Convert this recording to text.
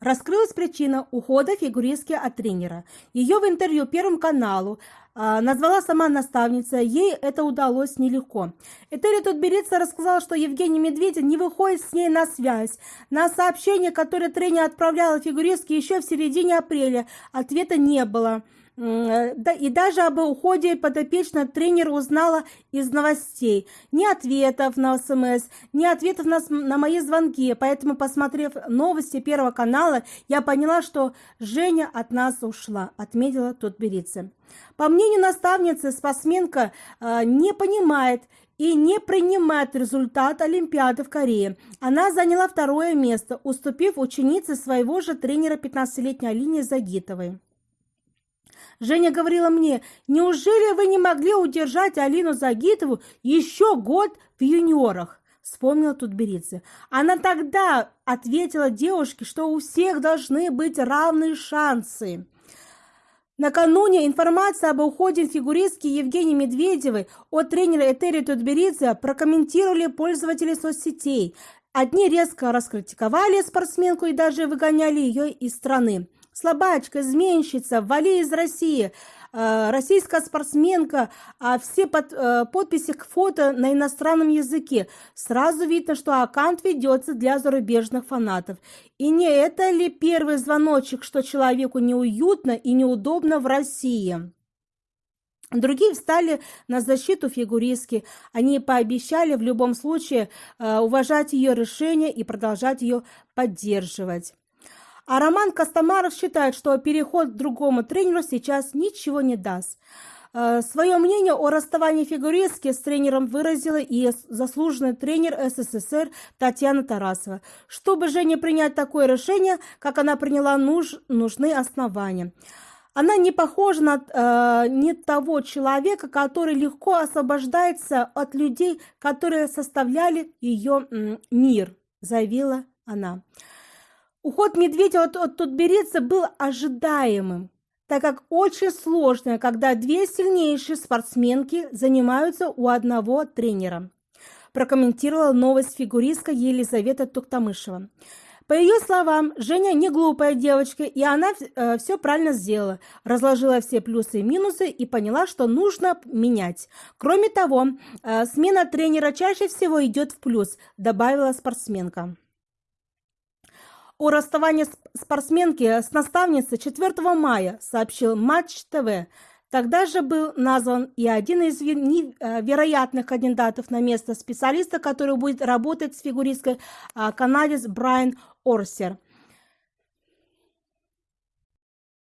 раскрылась причина ухода фигуристки от тренера. Ее в интервью Первому каналу а, назвала сама наставница, ей это удалось нелегко. Этери Тутберица рассказала, что Евгений Медведев не выходит с ней на связь. На сообщение, которое тренер отправляла фигуристке еще в середине апреля, ответа не было. И даже об уходе подопечного тренер узнала из новостей. Ни ответов на СМС, ни ответов на, на мои звонки. Поэтому, посмотрев новости Первого канала, я поняла, что Женя от нас ушла, отметила Тутберица. По мнению наставницы, спортсменка э, не понимает и не принимает результат Олимпиады в Корее. Она заняла второе место, уступив ученице своего же тренера 15-летней Алине Загитовой. Женя говорила мне, неужели вы не могли удержать Алину Загитову еще год в юниорах? Вспомнила тут Берицы. Она тогда ответила девушке, что у всех должны быть равные шансы. Накануне информация об уходе фигуристки Евгении Медведевой от тренера Этери Тутберидзе прокомментировали пользователи соцсетей. Одни резко раскритиковали спортсменку и даже выгоняли ее из страны слабачка, изменщица, вали из России, э, российская спортсменка, а все под, э, подписи к фото на иностранном языке. Сразу видно, что аккаунт ведется для зарубежных фанатов. И не это ли первый звоночек, что человеку неуютно и неудобно в России? Другие встали на защиту фигуристки. Они пообещали в любом случае э, уважать ее решение и продолжать ее поддерживать. А Роман Костомаров считает, что переход к другому тренеру сейчас ничего не даст. Э, Свое мнение о расставании фигуристки с тренером выразила и заслуженный тренер СССР Татьяна Тарасова. Чтобы же не принять такое решение, как она приняла, нуж, нужны основания. Она не похожа на э, не того человека, который легко освобождается от людей, которые составляли ее мир, заявила она. Уход Медведева от, от Тутберидзе был ожидаемым, так как очень сложно, когда две сильнейшие спортсменки занимаются у одного тренера, прокомментировала новость фигуристка Елизавета Туктамышева. По ее словам, Женя не глупая девочка, и она э, все правильно сделала, разложила все плюсы и минусы и поняла, что нужно менять. Кроме того, э, смена тренера чаще всего идет в плюс, добавила спортсменка. О расставании спортсменки с наставницей 4 мая сообщил Матч ТВ. Тогда же был назван и один из э, вероятных кандидатов на место специалиста, который будет работать с фигуристкой а, канадец Брайан Орсер –